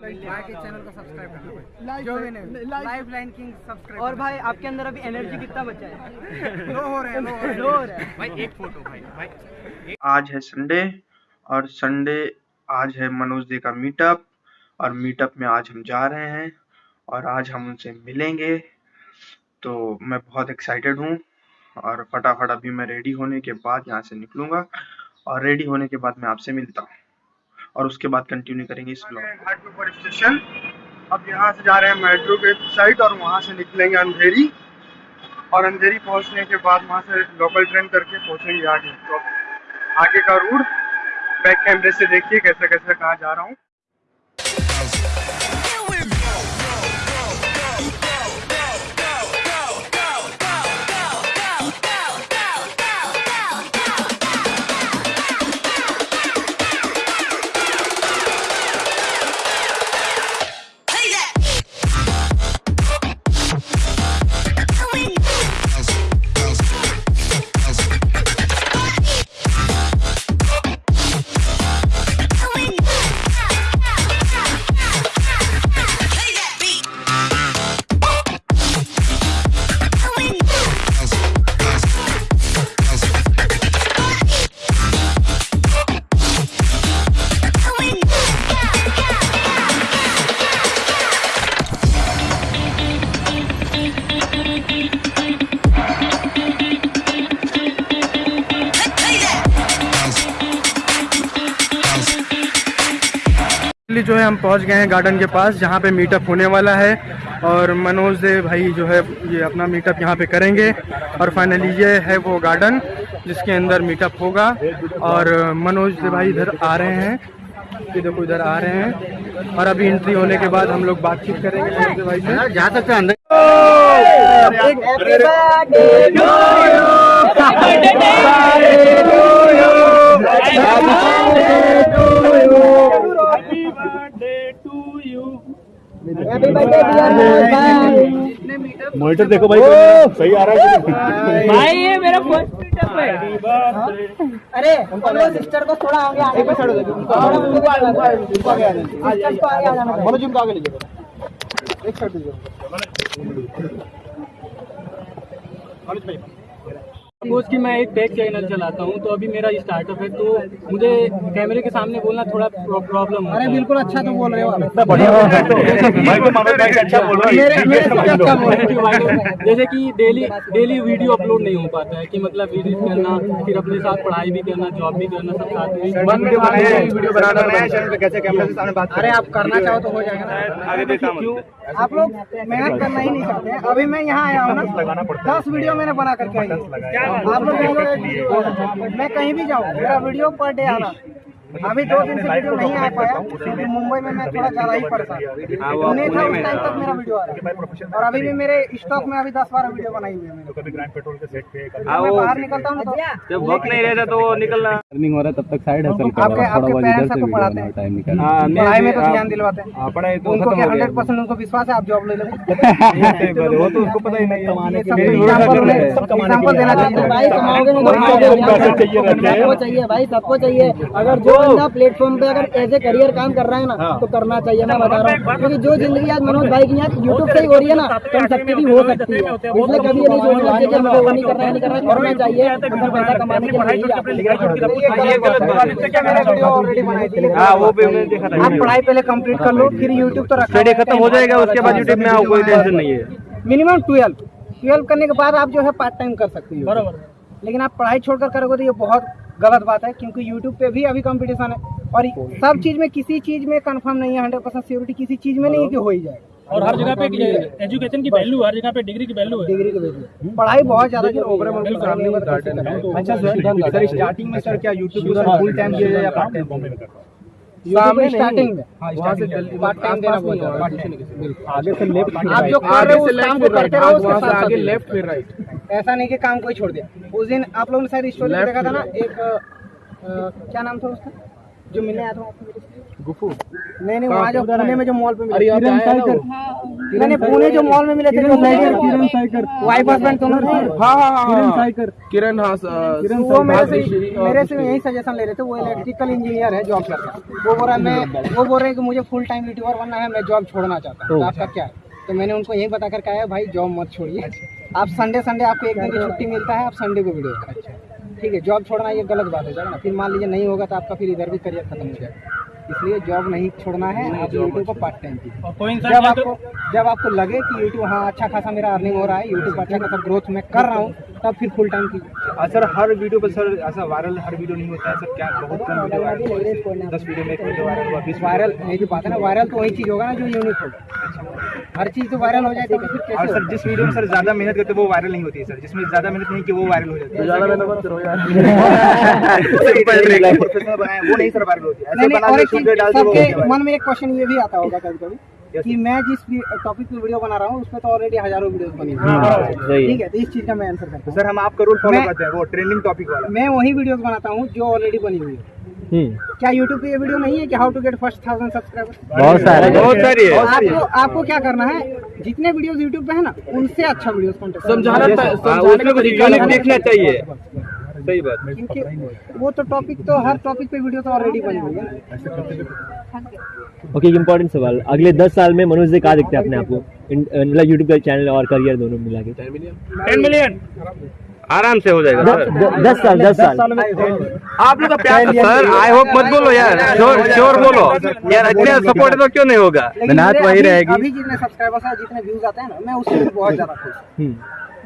भाई के चैनल को सब्सक्राइब करना जो भी नहीं। लाइफ लाइन किंग सब्सक्राइब और भाई आपके अंदर अभी एनर्जी कितना बचा है? लो हो रहे हैं लो हो रहे हैं। लो हो रहा है। भाई एक फ़ोटो भाई भाई। आज है संडे और संडे आज है मनोज दे का मीटअप और मीटअप में आज हम जा रहे हैं और आज हम उनसे मिलेंगे। तो मैं बहुत एक्साइटेड हूँ और फटाफट अभी मैं रेडी होने के बाद यहाँ से निकलूँगा और रेडी होने के बाद मैं आपसे मिलता हूँ। और उसके बाद कंटिन्यू करेंगे इस ब्लॉग घाटपिपर स्टेशन अब यहाँ से जा रहे हैं मेट्रो के साइड और वहाँ से निकलेंगे अंधेरी और अंधेरी पहुँचने के बाद वहाँ से लोकल ट्रेन करके पहुँचेंगे आगे तो आगे का रूट बैक कैमरे से देखिए कैसे कैसे कहाँ जा रहा हूँ फाइनली जो है हम पहुँच गए हैं गार्डन के पास जहाँ पे मीटअप होने वाला है और मनोज दे भाई जो है ये अपना मीटअप यहाँ पे करेंगे और फाइनली ये है वो गार्डन जिसके अंदर मीटअप होगा और मनोज दे भाई इधर आ रहे हैं। ये देखो इधर आ रहे हैं और अभी एंट्री होने के बाद हम लोग बातचीत करेंगे मनोज भाई से। जा सकते हैं मॉनिटर देखो भाई सही आ रहा है भाई ये मेरा फ़र्स्ट मीटअप है। अरे सिस्टर को थोड़ा आगे आने पे छोड़ दो उनको आगे उनको आगे उनको आगे आने सिस्टर को आगे आ जाना मनोज उनको आगे एक दीजिए। सपोज़ कि मैं एक टेक चैनल चलाता हूँ तो अभी मेरा स्टार्टअप है तो मुझे कैमरे के सामने बोलना थोड़ा प्रॉब्लम अरे बिल्कुल अच्छा तो बोल रहे हो इतना बढ़िया भाई तो मनोज भाई अच्छा बोल रहा मेरे मेरे से क्या कम हो। Thank you भाई। जैसे कि डेली डेली वीडियो अपलोड नहीं हो पाता है कि मतलब एडिट करना फिर अपने साथ पढ़ाई भी करना जॉब भी करना सब साथ में। वीडियो बनाना नया चैनल पे कैसे कैमरे से सामने बात अरे आप करना चाहो तो हो जाएगा आप लोग मेहनत करना ही नहीं चाहते अभी मैं यहाँ आया हूँ ना दस वीडियो मैंने बना करके आई। आप लोग मैं कहीं भी जाऊँ मेरा वीडियो पर डे आ रहा। अभी दो दिन से वीडियो नहीं आ पाया क्योंकि मुंबई में मैं थोड़ा ज़्यादा ही पड़ता हूँ। नहीं था उस टाइम तक मेरा वीडियो आ रहा। है और अभी भी मेरे स्टॉक में अभी दस बारह वीडियो बनाई हुई है। मैंने कभी ग्रैंड पेट्रोल के सेट पे कभी जब मैं बाहर निकलता हूँ तो जब वक्त नहीं रहता तो निकलना। रनिंग हो रहा है तब तक साइड हसल कर रहा हूँ। थोड़ा बहुत इधर से पढ़ाते हैं? टाइम निकाल पढ़ाई में तो ध्यान दिलवाते हैं। पढ़ाई तो उनको क्या हो हंड्रेड परसेंट उनको विश्वास है आप जॉब ले लो वो तो उसको पता ही नहीं कमाने के लिए एग्ज़ाम्पल देना चाहते हैं। भाई कमाओगे ना तो चाहिए सबको चाहिए भाई सबको चाहिए। अगर जो बंदा प्लेटफॉर्म पे अगर एज ए करियर काम कर रहा है ना तो करना चाहिए मैं बता रहा हूँ। क्योंकि जो ज़िंदगी आज मनोज भाई की यहाँ यूट्यूब से ही हो रही है ना तो हम सबकी भी हो सकती है। इसलिए कभी ये नहीं सोचना चाहिए हमको वो नहीं करना है नहीं करना करना चाहिए। पैसा कमाने के लिए ही। वो भी मैंने देखा था आप पढ़ाई पहले कंप्लीट कर लो फिर यूट्यूब तो रखा खत्म हो जाएगा उसके बाद यूट्यूब में कोई टेंशन नहीं है। मिनिमम ट्वेल्व ट्वेल्व करने के बाद आप जो है पार्ट टाइम कर सकते हो। बराबर। लेकिन आप पढ़ाई छोड़कर करोगे तो ये बहुत गलत बात है क्योंकि यूट्यूब पे भी अभी कंपटीशन है। और सब चीज़ में किसी चीज़ में कंफर्म नहीं है हंड्रेड परसेंट सिक्योरिटी किसी चीज़ में नहीं है कि हो ही जाएगा और हर जगह पे एजुकेशन की वैल्यू हर जगह पे डिग्री की वैल्यू है। डिग्री के पे पढ़ाई बहुत ज़्यादा कि ओवरऑल सामने में अच्छा सर सर स्टार्टिंग में सर क्या यूट्यूब को फुल टाइम दिया जाए या पार्ट टाइम बॉम्बे में करता सामने स्टार्टिंग में? वहाँ से जल्दी पार्ट टाइम देना पड़ता आगे से लेफ़्ट आप जो कर रहे हो उस काम को करते रहो उसके साथ आगे लेफ़्ट फिर राइट ऐसा नहीं कि काम कोई छोड़ दिया। उस दिन आप लोगों ने शायद स्टोरी देखा था ना एक क्या नाम था उसका? जो मिलने आया था आपको मेरे से? गुफू। नहीं नहीं वहाँ जो पुणे में जो मॉल पे मिला। अरे यहाँ पे आया ना वो? मैंने पुणे जो मॉल में मिले थे जो किरण साइकर। वाइफ हस्बैंड दोनों थे हाँ हाँ हाँ किरण साइकर। किरण हाँ किरण वो मेरे से मेरे से यही सजेशन ले रहे थे वो इलेक्ट्रिकल इंजीनियर है जॉब करता वो बोल रहा है मैं वो बोल रहे हैं कि मुझे फुल टाइम यूट्यूबर बनना है मैं जॉब छोड़ना चाहता हूँ। तो। आपका क्या है? तो मैंने उनको यही बता कर कहा है भाई जॉब मत छोड़िए। आप संडे संडे आपको एक दिन की छुट्टी मिलता है आप संडे को वीडियो करें। ठीक है जॉब छोड़ना ये गलत बात है जाएगा ना फिर मान लीजिए नहीं होगा तो आपका फिर इधर भी करियर खत्म हो जाएगा इसलिए जॉब नहीं छोड़ना है आप यूट्यूब को पार्ट टाइम की जब आपको जब आपको लगे कि यूट्यूब हाँ अच्छा खासा मेरा अर्निंग हो रहा है यूट्यूब अच्छा खासा ग्रोथ मैं कर रहा हूँ तब फिर फुल टाइम की। सर हर वीडियो पर सर ऐसा वायरल हर वीडियो नहीं होता है सर क्या बहुत कम वीडियो वायरल दस वीडियो में एक वीडियो वायरल हुआ बीस वायरल यही जो बात है ना वायरल तो वही चीज़ होगा ना जो यूनिक होगा हर चीज़ तो वायरल हो जाए तो फिर और सर जिस वीडियो में सर ज़्यादा मेहनत करते हैं वो वायरल नहीं होती है सर। जिसमें ज़्यादा मेहनत नहीं की वो वायरल हो जाती है। ज़्यादा मेहनत वो नहीं सर वायरल होती है। नहीं नहीं हो। मन में एक क्वेश्चन ये भी आता होगा कभी कभी कि मैं जिस टॉपिक पे वीडियो बना रहा हूँ उसमें तो ऑलरेडी हज़ारों वीडियोस बनी हुई हैं। ठीक है तो इस चीज़ का मैं आंसर करता हूँ। सर हम आपका रूल फॉलो करते हैं वो ट्रेंडिंग टॉपिक वाला। मैं वही वीडियोस बनाता हूँ जो ऑलरेडी बनी हुई है। क्या यूट्यूब पे ये वीडियो नहीं है कि how to get first thousand subscriber बहुत सारे बहुत सारी है। आपको आपको क्या करना है? जितने वीडियोस यूट्यूब पे है ना उनसे अच्छा वीडियोस कंटेंट समझाना कुछ देखना चाहिए। सही बात क्योंकि वो तो टॉपिक तो हर टॉपिक पे वीडियो तो ऑलरेडी बनी हुई है। ओके इम्पोर्टेंट सवाल। अगले दस साल में मनोज जी कहा देखते हैं अपने आप को? मतलब यूट्यूब का चैनल और करियर दोनों मिला के। टेन मिलियन आराम से हो जाएगा दस साल दस साल। आप लोग का प्यार सर आई होप मत बोलो यार। श्योर श्योर बोलो। यार इतने सपोर्ट तो क्यों नहीं होगा? लेकिन मेरे अभी- अभी जितने सब्सक्राइबर्स हैं जितने व्यूज़ आते हैं ना मैं उससे बहुत ज़्यादा खुश हूँ।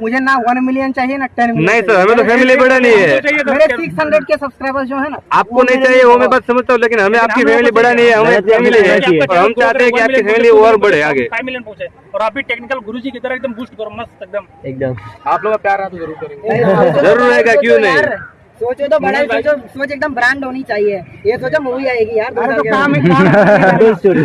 मुझे ना वन मिलियन चाहिए ना टेन मिलियन नहीं सर हमें तो फैमिली बड़ा नहीं है। मेरे सिक्स हंड्रेड के सब्सक्राइबर्स जो है ना आपको नहीं चाहिए वो मैं बात समझता हूँ लेकिन हमें आपकी फैमिली बड़ा नहीं है हमें फैमिली है और हम चाहते हैं कि आपकी फैमिली और बढ़े आगे। फाइव मिलियन पहुँचे और आप भी टेक्निकल गुरुजी की तरह एकदम बूस्ट करो मस्त एकदम। एकदम। आप लोग प्यार रहा तो ज़रूर करेंगे। ज़रूर रहेगा क्यों नहीं? सोचो तो बड़ा सोचो सोच एकदम ब्रांड होनी चाहिए। ये सोचो मूवी आएगी यार तो काम.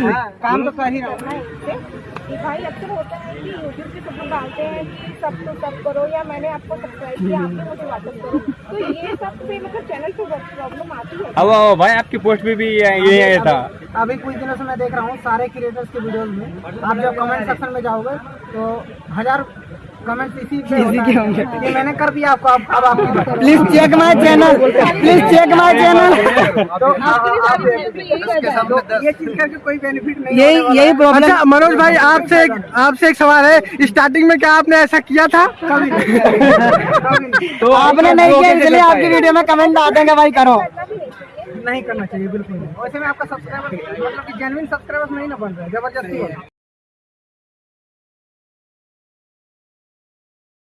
हाँ, काम तो कर ही रहा। हूँ कि भाई अक्सर होता है कि यूट्यूब पे सब लोग डालते हैं कि सब तो सब करो या मैंने आपको सब्सक्राइब किया आपने मुझे वापस करो। तो ये सब पे मतलब चैनल पे प्रॉब्लम आती है। अब भाई आपकी पोस्ट भी, भी ये आया था। अभी कुछ दिनों से मैं देख रहा हूँ सारे क्रिएटर्स के वीडियोज़ में। आप जब कमेंट सेक्शन में जाओगे तो हज़ार कमेंट्स इसी पे होंगे। कि मैंने कर दिया आपको अब अब आपकी please check my channel please check my channel तो ये चीज़ करके कोई बेनिफिट नहीं यही यही प्रॉब्लम अच्छा मनोज भाई आपसे आपसे एक सवाल है। स्टार्टिंग में क्या आपने ऐसा किया था? तो आपने नहीं किया इसलिए आपकी वीडियो में कमेंट आ देंगे भाई करो। नहीं करना चाहिए बिल्कुल नहीं। वैसे में आपका सब्सक्राइबर मतलब कि जेन्युइन सब्सक्राइबर्स नहीं ना बन रहे हैं ज़बरदस्ती है।